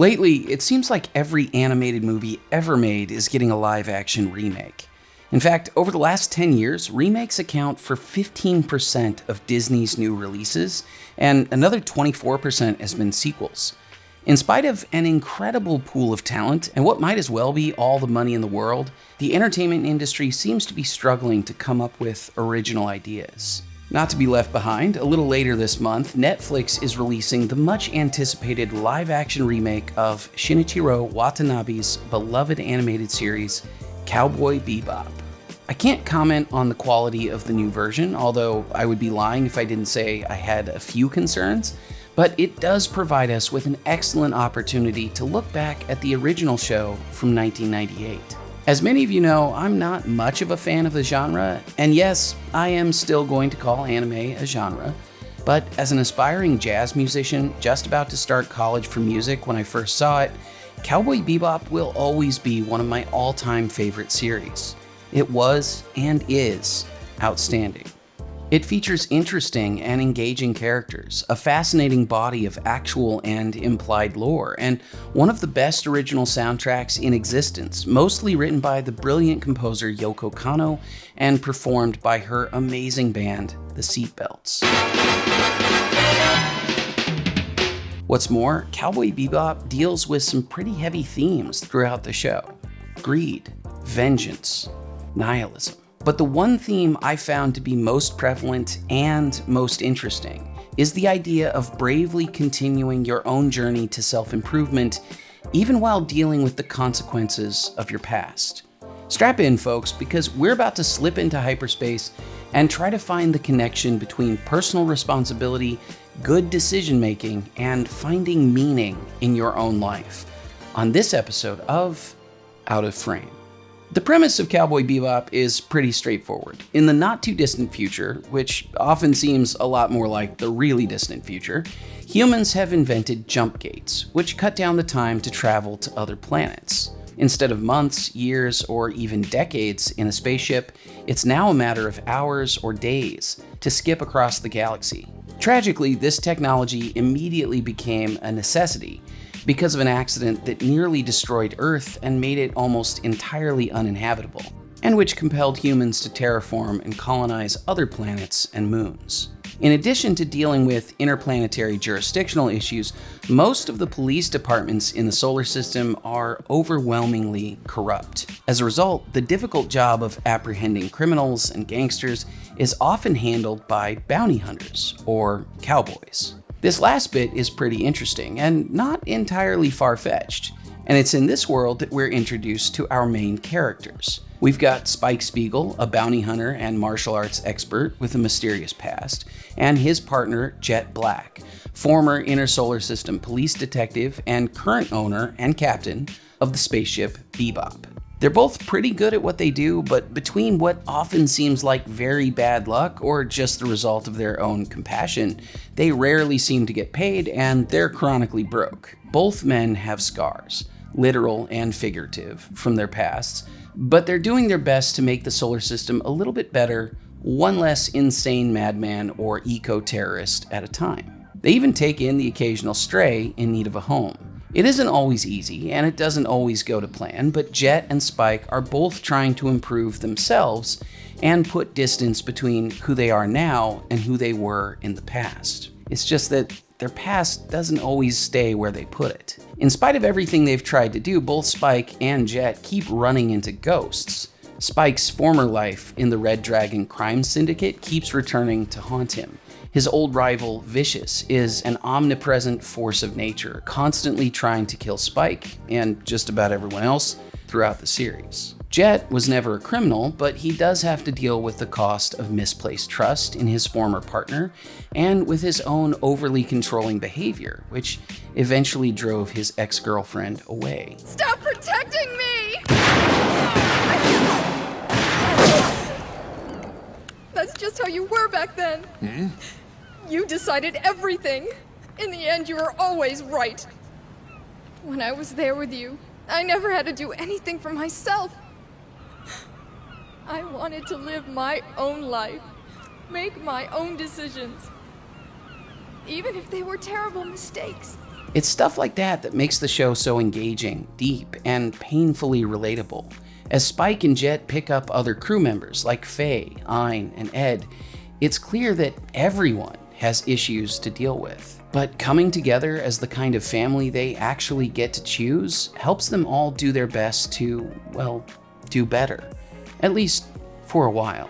Lately, it seems like every animated movie ever made is getting a live action remake. In fact, over the last 10 years, remakes account for 15% of Disney's new releases, and another 24% has been sequels. In spite of an incredible pool of talent and what might as well be all the money in the world, the entertainment industry seems to be struggling to come up with original ideas. Not to be left behind, a little later this month, Netflix is releasing the much anticipated live action remake of Shinichiro Watanabe's beloved animated series, Cowboy Bebop. I can't comment on the quality of the new version, although I would be lying if I didn't say I had a few concerns, but it does provide us with an excellent opportunity to look back at the original show from 1998. As many of you know, I'm not much of a fan of the genre, and yes, I am still going to call anime a genre. But as an aspiring jazz musician just about to start college for music when I first saw it, Cowboy Bebop will always be one of my all time favorite series. It was and is outstanding. It features interesting and engaging characters, a fascinating body of actual and implied lore, and one of the best original soundtracks in existence, mostly written by the brilliant composer Yoko Kanno and performed by her amazing band, the Seatbelts. What's more, Cowboy Bebop deals with some pretty heavy themes throughout the show greed, vengeance, nihilism. But the one theme I found to be most prevalent and most interesting is the idea of bravely continuing your own journey to self improvement, even while dealing with the consequences of your past. Strap in, folks, because we're about to slip into hyperspace and try to find the connection between personal responsibility, good decision making, and finding meaning in your own life on this episode of Out of Frame. The premise of Cowboy Bebop is pretty straightforward. In the not too distant future, which often seems a lot more like the really distant future, humans have invented jump gates, which cut down the time to travel to other planets. Instead of months, years, or even decades in a spaceship, it's now a matter of hours or days to skip across the galaxy. Tragically, this technology immediately became a necessity because of an accident that nearly destroyed Earth and made it almost entirely uninhabitable, and which compelled humans to terraform and colonize other planets and moons. In addition to dealing with interplanetary jurisdictional issues, most of the police departments in the solar system are overwhelmingly corrupt. As a result, the difficult job of apprehending criminals and gangsters is often handled by bounty hunters, or cowboys. This last bit is pretty interesting and not entirely far-fetched, and it's in this world that we're introduced to our main characters. We've got Spike Spiegel, a bounty hunter and martial arts expert with a mysterious past, and his partner Jet Black, former Inner Solar System police detective and current owner and captain of the spaceship Bebop. They're both pretty good at what they do, but between what often seems like very bad luck or just the result of their own compassion, they rarely seem to get paid and they're chronically broke. Both men have scars, literal and figurative, from their pasts, but they're doing their best to make the solar system a little bit better, one less insane madman or eco terrorist at a time. They even take in the occasional stray in need of a home. It isn't always easy, and it doesn't always go to plan, but Jet and Spike are both trying to improve themselves and put distance between who they are now and who they were in the past. It's just that their past doesn't always stay where they put it. In spite of everything they've tried to do, both Spike and Jet keep running into ghosts. Spike's former life in the Red Dragon crime syndicate keeps returning to haunt him. His old rival, Vicious, is an omnipresent force of nature, constantly trying to kill Spike and just about everyone else throughout the series. Jet was never a criminal, but he does have to deal with the cost of misplaced trust in his former partner and with his own overly controlling behavior, which eventually drove his ex girlfriend away. Stop protecting me! That's just how you were back then. Hmm? You decided everything. In the end, you were always right. When I was there with you, I never had to do anything for myself. I wanted to live my own life, make my own decisions. Even if they were terrible mistakes. It's stuff like that that makes the show so engaging, deep, and painfully relatable. As Spike and Jet pick up other crew members like Faye, Ein, and Ed, it's clear that everyone has issues to deal with. But coming together as the kind of family they actually get to choose helps them all do their best to, well, do better. At least for a while.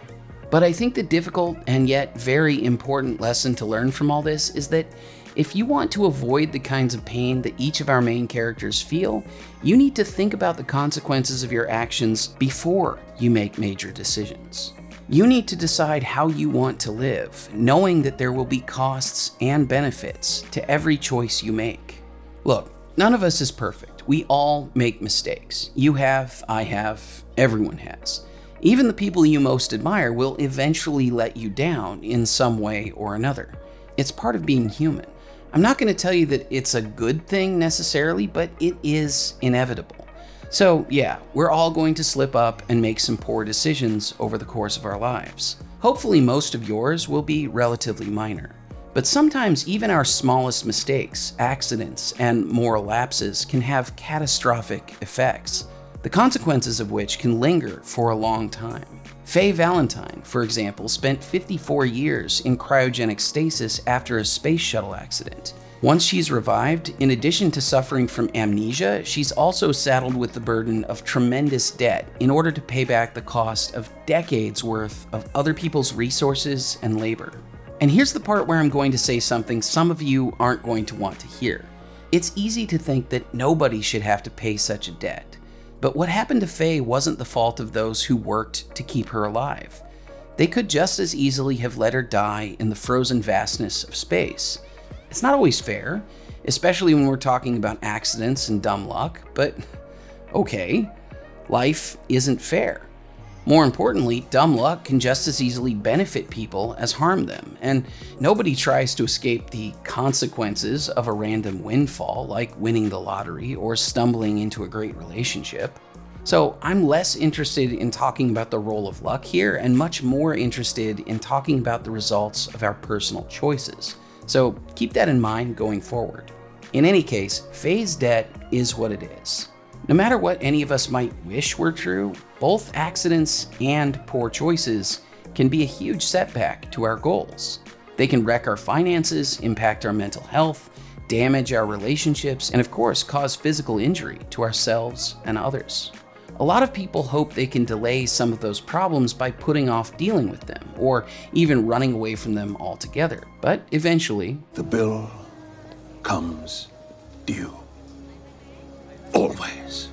But I think the difficult and yet very important lesson to learn from all this is that if you want to avoid the kinds of pain that each of our main characters feel, you need to think about the consequences of your actions before you make major decisions. You need to decide how you want to live, knowing that there will be costs and benefits to every choice you make. Look, none of us is perfect. We all make mistakes. You have, I have, everyone has. Even the people you most admire will eventually let you down in some way or another. It's part of being human. I'm not going to tell you that it's a good thing necessarily, but it is inevitable. So, yeah, we're all going to slip up and make some poor decisions over the course of our lives. Hopefully, most of yours will be relatively minor. But sometimes even our smallest mistakes, accidents, and moral lapses can have catastrophic effects, the consequences of which can linger for a long time. Faye Valentine, for example, spent 54 years in cryogenic stasis after a space shuttle accident. Once she's revived, in addition to suffering from amnesia, she's also saddled with the burden of tremendous debt in order to pay back the cost of decades worth of other people's resources and labor. And here's the part where I'm going to say something some of you aren't going to want to hear. It's easy to think that nobody should have to pay such a debt. But what happened to Faye wasn't the fault of those who worked to keep her alive. They could just as easily have let her die in the frozen vastness of space. It's not always fair, especially when we're talking about accidents and dumb luck, but okay, life isn't fair. More importantly, dumb luck can just as easily benefit people as harm them, and nobody tries to escape the consequences of a random windfall like winning the lottery or stumbling into a great relationship. So I'm less interested in talking about the role of luck here and much more interested in talking about the results of our personal choices. So keep that in mind going forward. In any case, Faye's debt is what it is. No matter what any of us might wish were true, both accidents and poor choices can be a huge setback to our goals. They can wreck our finances, impact our mental health, damage our relationships, and of course, cause physical injury to ourselves and others. A lot of people hope they can delay some of those problems by putting off dealing with them, or even running away from them altogether. But eventually, the bill comes due. Always.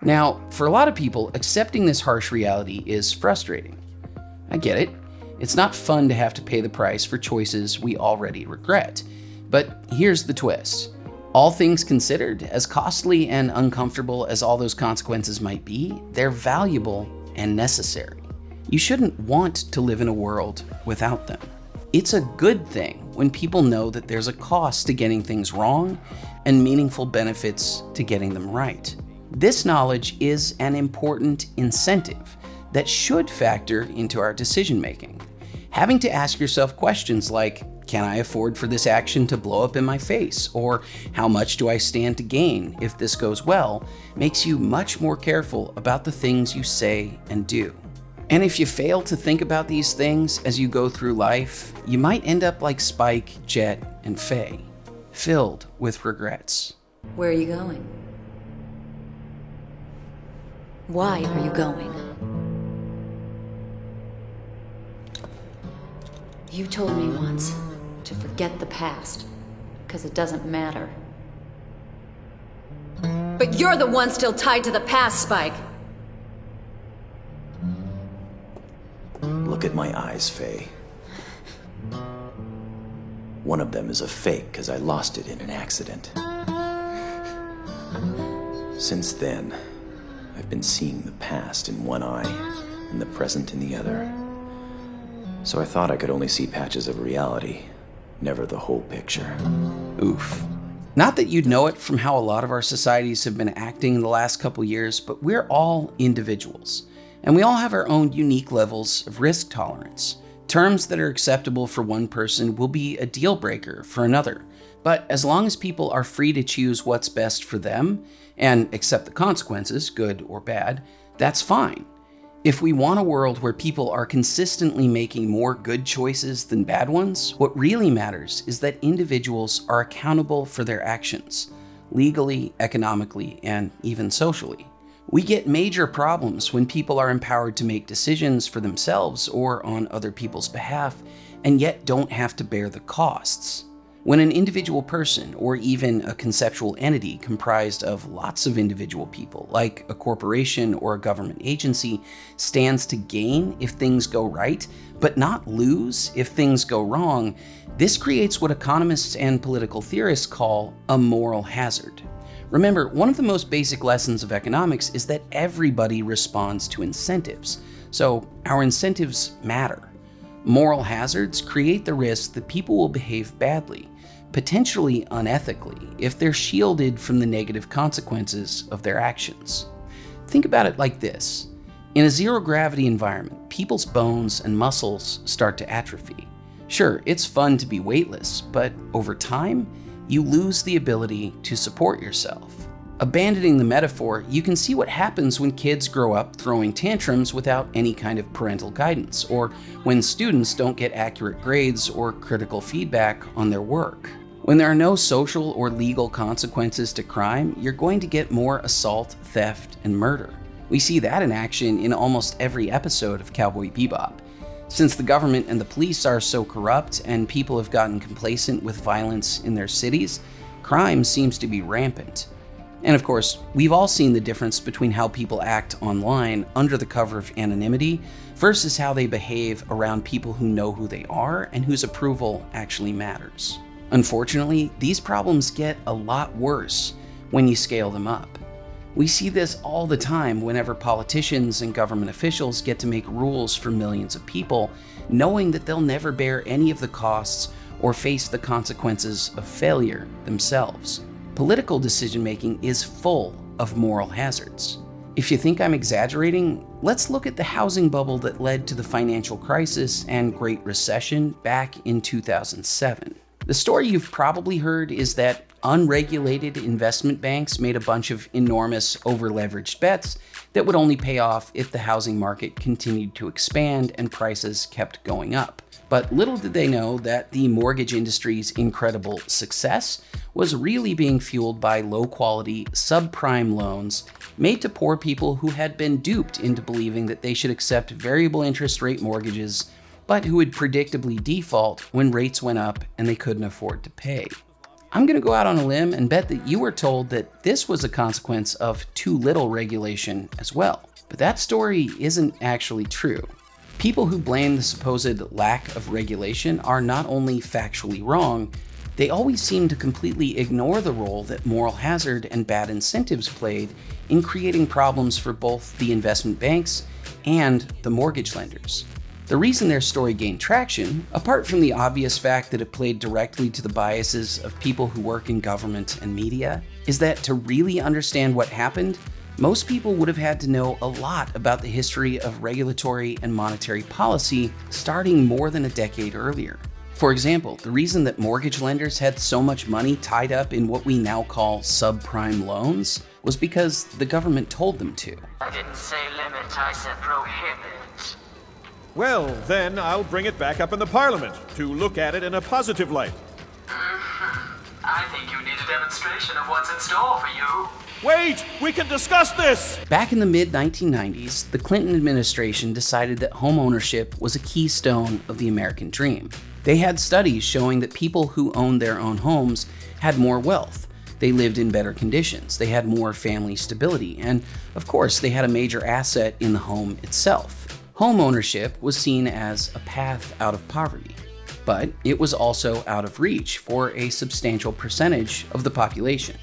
Now, for a lot of people, accepting this harsh reality is frustrating. I get it. It's not fun to have to pay the price for choices we already regret. But here's the twist. All things considered, as costly and uncomfortable as all those consequences might be, they're valuable and necessary. You shouldn't want to live in a world without them. It's a good thing when people know that there's a cost to getting things wrong and meaningful benefits to getting them right. This knowledge is an important incentive that should factor into our decision making. Having to ask yourself questions like, can I afford for this action to blow up in my face? Or how much do I stand to gain if this goes well? Makes you much more careful about the things you say and do. And if you fail to think about these things as you go through life, you might end up like Spike, Jet, and Faye, filled with regrets. Where are you going? Why are you going? You told me once to forget the past, because it doesn't matter. But you're the one still tied to the past, Spike! Look at my eyes, Faye. One of them is a fake because I lost it in an accident. Since then, I've been seeing the past in one eye and the present in the other. So I thought I could only see patches of reality never the whole picture. Oof. Not that you'd know it from how a lot of our societies have been acting in the last couple years, but we're all individuals, and we all have our own unique levels of risk tolerance. Terms that are acceptable for one person will be a deal breaker for another. But as long as people are free to choose what's best for them and accept the consequences, good or bad, that's fine. If we want a world where people are consistently making more good choices than bad ones, what really matters is that individuals are accountable for their actions, legally, economically, and even socially. We get major problems when people are empowered to make decisions for themselves or on other people's behalf, and yet don't have to bear the costs. When an individual person, or even a conceptual entity comprised of lots of individual people, like a corporation or a government agency, stands to gain if things go right, but not lose if things go wrong, this creates what economists and political theorists call a moral hazard. Remember, one of the most basic lessons of economics is that everybody responds to incentives, so our incentives matter. Moral hazards create the risk that people will behave badly, potentially unethically, if they're shielded from the negative consequences of their actions. Think about it like this. In a zero gravity environment, people's bones and muscles start to atrophy. Sure, it's fun to be weightless, but over time, you lose the ability to support yourself. Abandoning the metaphor, you can see what happens when kids grow up throwing tantrums without any kind of parental guidance, or when students don't get accurate grades or critical feedback on their work. When there are no social or legal consequences to crime, you're going to get more assault, theft, and murder. We see that in action in almost every episode of Cowboy Bebop. Since the government and the police are so corrupt and people have gotten complacent with violence in their cities, crime seems to be rampant. And of course, we've all seen the difference between how people act online under the cover of anonymity versus how they behave around people who know who they are and whose approval actually matters. Unfortunately, these problems get a lot worse when you scale them up. We see this all the time whenever politicians and government officials get to make rules for millions of people, knowing that they'll never bear any of the costs or face the consequences of failure themselves. Political decision making is full of moral hazards. If you think I'm exaggerating, let's look at the housing bubble that led to the financial crisis and Great Recession back in 2007. The story you've probably heard is that unregulated investment banks made a bunch of enormous over-leveraged bets that would only pay off if the housing market continued to expand and prices kept going up. But little did they know that the mortgage industry's incredible success was really being fueled by low-quality, subprime loans made to poor people who had been duped into believing that they should accept variable interest rate mortgages but who would predictably default when rates went up and they couldn't afford to pay. I'm going to go out on a limb and bet that you were told that this was a consequence of too little regulation as well. But that story isn't actually true. People who blame the supposed lack of regulation are not only factually wrong, they always seem to completely ignore the role that moral hazard and bad incentives played in creating problems for both the investment banks and the mortgage lenders. The reason their story gained traction, apart from the obvious fact that it played directly to the biases of people who work in government and media, is that to really understand what happened, most people would have had to know a lot about the history of regulatory and monetary policy starting more than a decade earlier. For example, the reason that mortgage lenders had so much money tied up in what we now call subprime loans was because the government told them to. I didn't say limit, I said prohibit. Well, then I'll bring it back up in the Parliament to look at it in a positive light. Mm-hmm. I think you need a demonstration of what's in store for you. Wait! We can discuss this! Back in the mid 1990s, the Clinton administration decided that home ownership was a keystone of the American dream. They had studies showing that people who owned their own homes had more wealth. They lived in better conditions, they had more family stability, and of course, they had a major asset in the home itself. Home ownership was seen as a path out of poverty, but it was also out of reach for a substantial percentage of the population.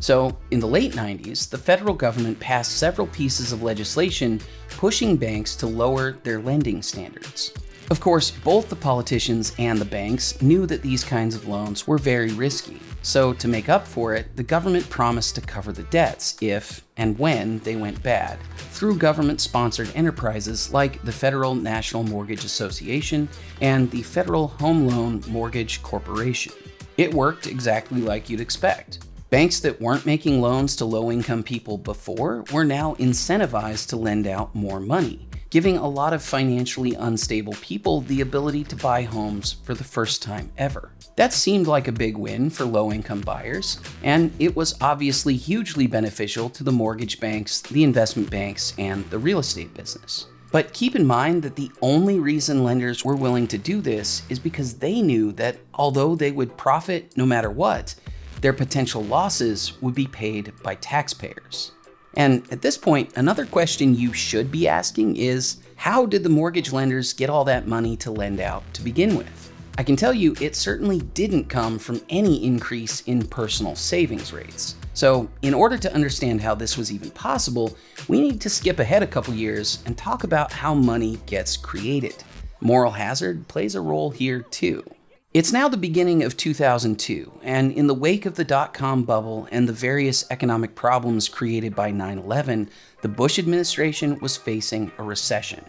So, in the late 90s, the federal government passed several pieces of legislation pushing banks to lower their lending standards. Of course, both the politicians and the banks knew that these kinds of loans were very risky, so to make up for it, the government promised to cover the debts if and when they went bad through government-sponsored enterprises like the Federal National Mortgage Association and the Federal Home Loan Mortgage Corporation. It worked exactly like you'd expect. Banks that weren't making loans to low income people before were now incentivized to lend out more money, giving a lot of financially unstable people the ability to buy homes for the first time ever. That seemed like a big win for low income buyers, and it was obviously hugely beneficial to the mortgage banks, the investment banks, and the real estate business. But keep in mind that the only reason lenders were willing to do this is because they knew that although they would profit no matter what, their potential losses would be paid by taxpayers. And at this point, another question you should be asking is how did the mortgage lenders get all that money to lend out to begin with? I can tell you it certainly didn't come from any increase in personal savings rates. So, in order to understand how this was even possible, we need to skip ahead a couple years and talk about how money gets created. Moral hazard plays a role here too. It's now the beginning of 2002, and in the wake of the dot com bubble and the various economic problems created by 9 11, the Bush administration was facing a recession.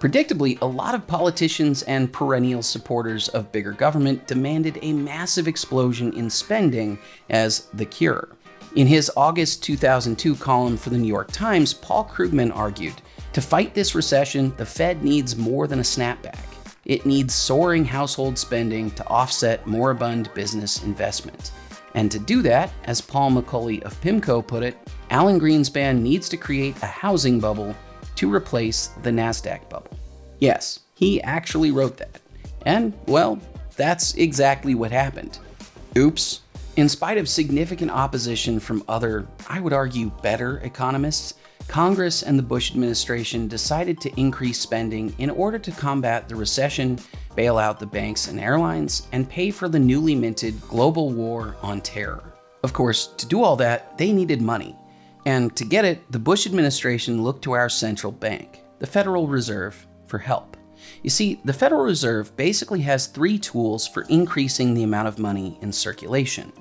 Predictably, a lot of politicians and perennial supporters of bigger government demanded a massive explosion in spending as the cure. In his August 2002 column for the New York Times, Paul Krugman argued To fight this recession, the Fed needs more than a snapback. It needs soaring household spending to offset moribund business investment. And to do that, as Paul McCulley of PIMCO put it, Alan Greenspan needs to create a housing bubble to replace the NASDAQ bubble. Yes, he actually wrote that. And, well, that's exactly what happened. Oops. In spite of significant opposition from other, I would argue, better economists, Congress and the Bush administration decided to increase spending in order to combat the recession, bail out the banks and airlines, and pay for the newly minted global war on terror. Of course, to do all that, they needed money. And to get it, the Bush administration looked to our central bank, the Federal Reserve, for help. You see, the Federal Reserve basically has three tools for increasing the amount of money in circulation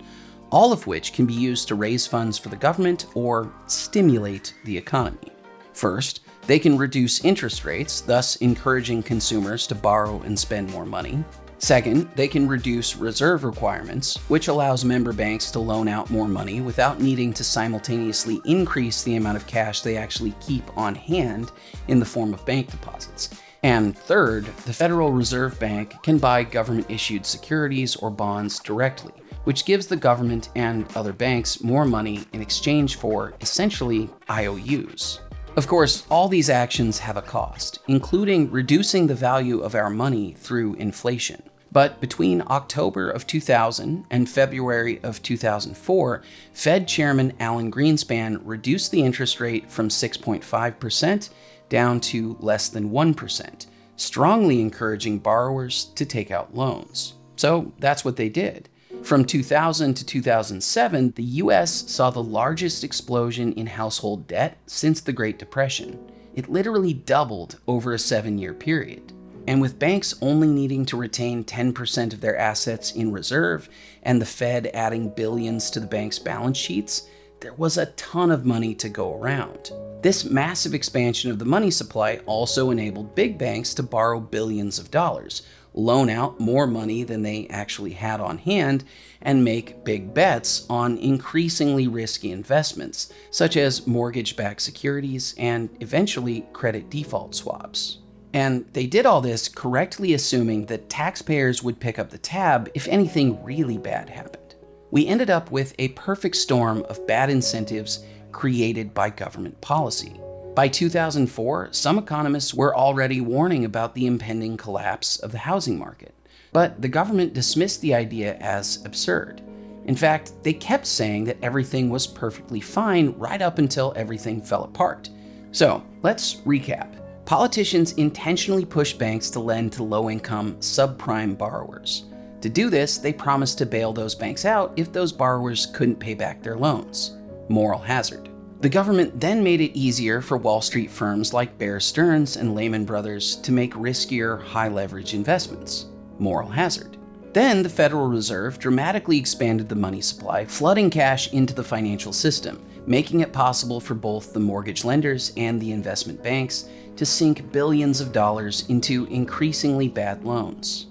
all of which can be used to raise funds for the government or stimulate the economy. First, they can reduce interest rates, thus encouraging consumers to borrow and spend more money. Second, they can reduce reserve requirements, which allows member banks to loan out more money without needing to simultaneously increase the amount of cash they actually keep on hand in the form of bank deposits. And third, the Federal Reserve Bank can buy government issued securities or bonds directly, which gives the government and other banks more money in exchange for, essentially, IOUs. Of course, all these actions have a cost, including reducing the value of our money through inflation. But between October of 2000 and February of 2004, Fed Chairman Alan Greenspan reduced the interest rate from 6.5% down to less than 1%, strongly encouraging borrowers to take out loans. So that's what they did. From 2000 to 2007, the US saw the largest explosion in household debt since the Great Depression. It literally doubled over a seven year period. And with banks only needing to retain 10% of their assets in reserve and the Fed adding billions to the bank's balance sheets, there was a ton of money to go around. This massive expansion of the money supply also enabled big banks to borrow billions of dollars, loan out more money than they actually had on hand, and make big bets on increasingly risky investments, such as mortgage backed securities and eventually credit default swaps. And they did all this correctly assuming that taxpayers would pick up the tab if anything really bad happened. We ended up with a perfect storm of bad incentives created by government policy. By 2004, some economists were already warning about the impending collapse of the housing market. But the government dismissed the idea as absurd. In fact, they kept saying that everything was perfectly fine right up until everything fell apart. So, let's recap. Politicians intentionally pushed banks to lend to low income, subprime borrowers. To do this, they promised to bail those banks out if those borrowers couldn't pay back their loans. Moral hazard. The government then made it easier for Wall Street firms like Bear Stearns and Lehman Brothers to make riskier, high leverage investments. Moral hazard. Then the Federal Reserve dramatically expanded the money supply, flooding cash into the financial system, making it possible for both the mortgage lenders and the investment banks to sink billions of dollars into increasingly bad loans.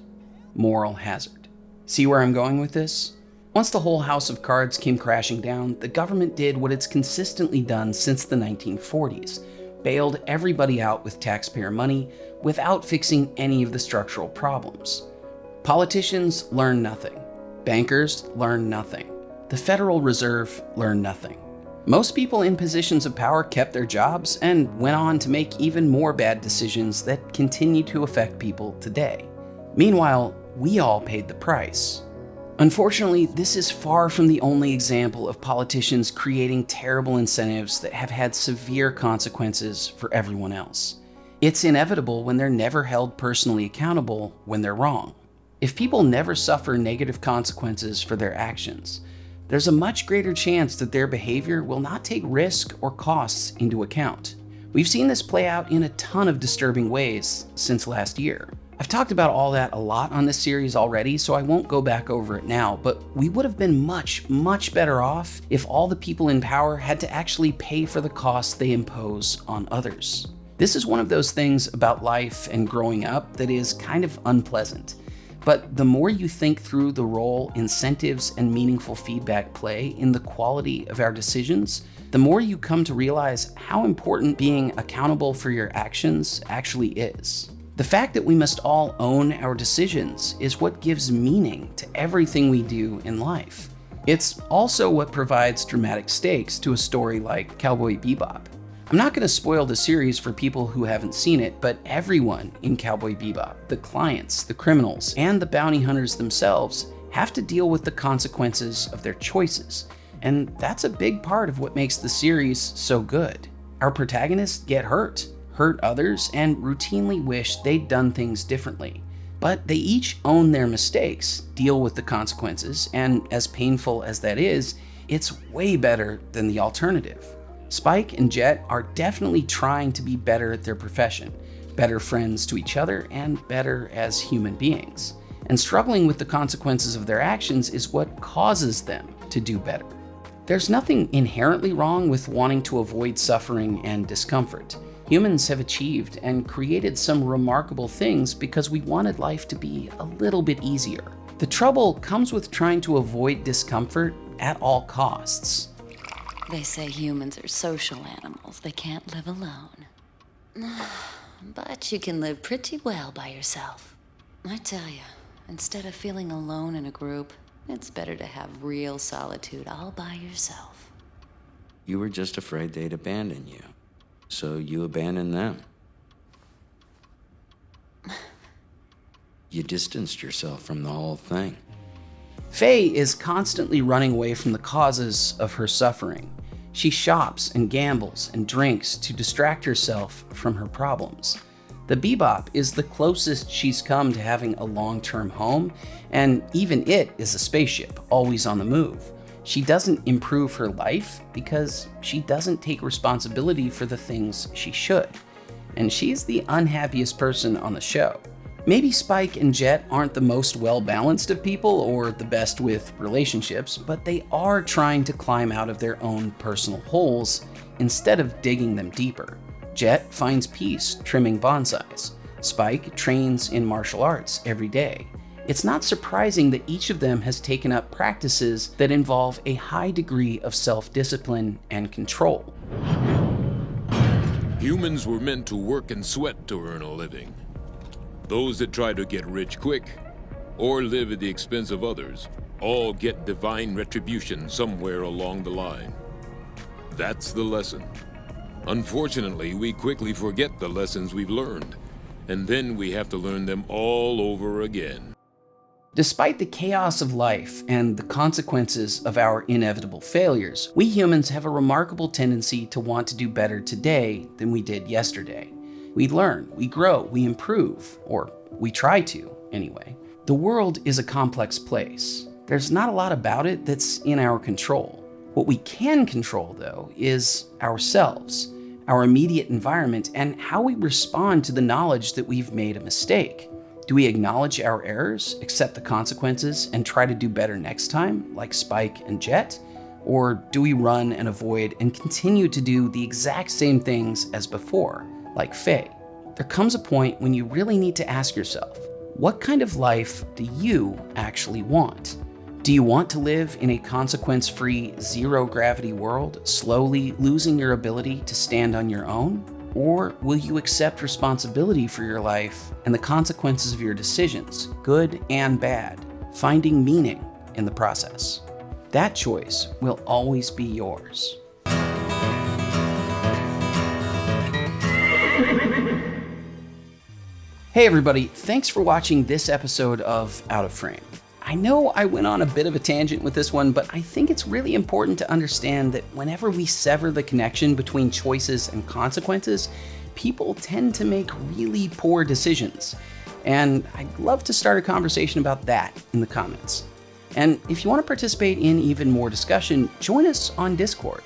Moral hazard. See where I'm going with this? Once the whole house of cards came crashing down, the government did what it's consistently done since the 1940s bailed everybody out with taxpayer money without fixing any of the structural problems. Politicians learn nothing. Bankers learn nothing. The Federal Reserve learned nothing. Most people in positions of power kept their jobs and went on to make even more bad decisions that continue to affect people today. Meanwhile, we all paid the price. Unfortunately, this is far from the only example of politicians creating terrible incentives that have had severe consequences for everyone else. It's inevitable when they're never held personally accountable when they're wrong. If people never suffer negative consequences for their actions, there's a much greater chance that their behavior will not take risk or costs into account. We've seen this play out in a ton of disturbing ways since last year. I've talked about all that a lot on this series already, so I won't go back over it now, but we would have been much, much better off if all the people in power had to actually pay for the costs they impose on others. This is one of those things about life and growing up that is kind of unpleasant. But the more you think through the role incentives and meaningful feedback play in the quality of our decisions, the more you come to realize how important being accountable for your actions actually is. The fact that we must all own our decisions is what gives meaning to everything we do in life. It's also what provides dramatic stakes to a story like Cowboy Bebop. I'm not going to spoil the series for people who haven't seen it, but everyone in Cowboy Bebop, the clients, the criminals, and the bounty hunters themselves, have to deal with the consequences of their choices. And that's a big part of what makes the series so good. Our protagonists get hurt, hurt others, and routinely wish they'd done things differently. But they each own their mistakes, deal with the consequences, and as painful as that is, it's way better than the alternative. Spike and Jet are definitely trying to be better at their profession, better friends to each other, and better as human beings. And struggling with the consequences of their actions is what causes them to do better. There's nothing inherently wrong with wanting to avoid suffering and discomfort humans have achieved and created some remarkable things because we wanted life to be a little bit easier. The trouble comes with trying to avoid discomfort at all costs. They say humans are social animals. They can't live alone. But you can live pretty well by yourself. I tell you, instead of feeling alone in a group, it's better to have real solitude all by yourself. You were just afraid they'd abandon you so you abandoned them. You distanced yourself from the whole thing. Faye is constantly running away from the causes of her suffering. She shops and gambles and drinks to distract herself from her problems. The Bebop is the closest she's come to having a long term home, and even it is a spaceship, always on the move. She doesn't improve her life because she doesn't take responsibility for the things she should. And she's the unhappiest person on the show. Maybe Spike and Jet aren't the most well balanced of people or the best with relationships, but they are trying to climb out of their own personal holes instead of digging them deeper. Jet finds peace trimming bonsais. Spike trains in martial arts every day it's not surprising that each of them has taken up practices that involve a high degree of self discipline and control. Humans were meant to work and sweat to earn a living. Those that try to get rich quick or live at the expense of others all get divine retribution somewhere along the line. That's the lesson. Unfortunately, we quickly forget the lessons we've learned, and then we have to learn them all over again. Despite the chaos of life and the consequences of our inevitable failures, we humans have a remarkable tendency to want to do better today than we did yesterday. We learn, we grow, we improve, or we try to, anyway. The world is a complex place. There's not a lot about it that's in our control. What we can control, though, is ourselves, our immediate environment, and how we respond to the knowledge that we've made a mistake. Do we acknowledge our errors, accept the consequences, and try to do better next time, like Spike and Jet? Or do we run and avoid and continue to do the exact same things as before, like Faye? There comes a point when you really need to ask yourself, what kind of life do you actually want? Do you want to live in a consequence free, zero gravity world, slowly losing your ability to stand on your own? Or will you accept responsibility for your life and the consequences of your decisions, good and bad, finding meaning in the process? That choice will always be yours. Hey everybody, thanks for watching this episode of Out of Frame. I know I went on a bit of a tangent with this one, but I think it's really important to understand that whenever we sever the connection between choices and consequences, people tend to make really poor decisions. And I'd love to start a conversation about that in the comments. And if you want to participate in even more discussion, join us on Discord.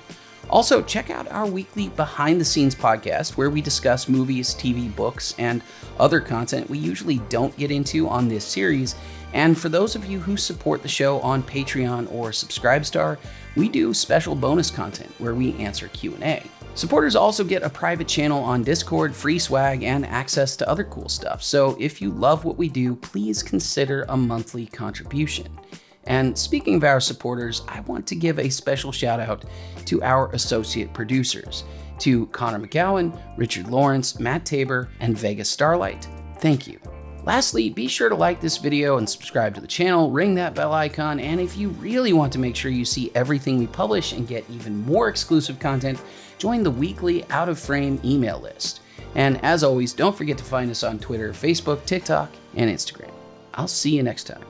Also, check out our weekly behind the scenes podcast where we discuss movies, TV, books, and other content we usually don't get into on this series. And for those of you who support the show on Patreon or Subscribestar, we do special bonus content where we answer Q&A. Supporters also get a private channel on Discord, free swag, and access to other cool stuff. So if you love what we do, please consider a monthly contribution. And speaking of our supporters, I want to give a special shout out to our associate producers, to Connor McGowan, Richard Lawrence, Matt Tabor, and Vegas Starlight. Thank you. Lastly, be sure to like this video and subscribe to the channel, ring that bell icon, and if you really want to make sure you see everything we publish and get even more exclusive content, join the weekly Out of Frame email list. And as always, don't forget to find us on Twitter, Facebook, TikTok, and Instagram. I'll see you next time.